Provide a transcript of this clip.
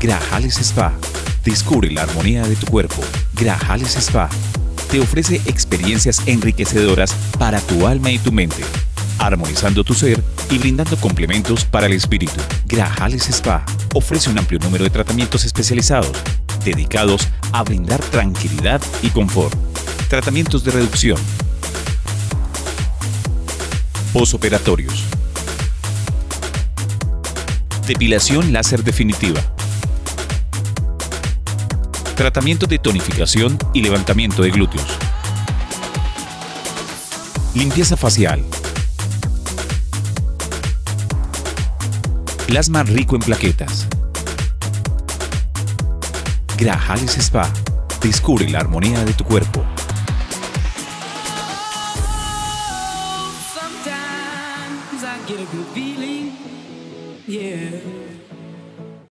Grajales Spa. Descubre la armonía de tu cuerpo. Grajales Spa. Te ofrece experiencias enriquecedoras para tu alma y tu mente, armonizando tu ser y brindando complementos para el espíritu. Grajales Spa ofrece un amplio número de tratamientos especializados dedicados a brindar tranquilidad y confort. Tratamientos de reducción. Posoperatorios. Depilación láser definitiva. Tratamiento de tonificación y levantamiento de glúteos. Limpieza facial. Plasma rico en plaquetas. Grajales Spa. Descubre la armonía de tu cuerpo. Sometimes I get a good feeling, yeah.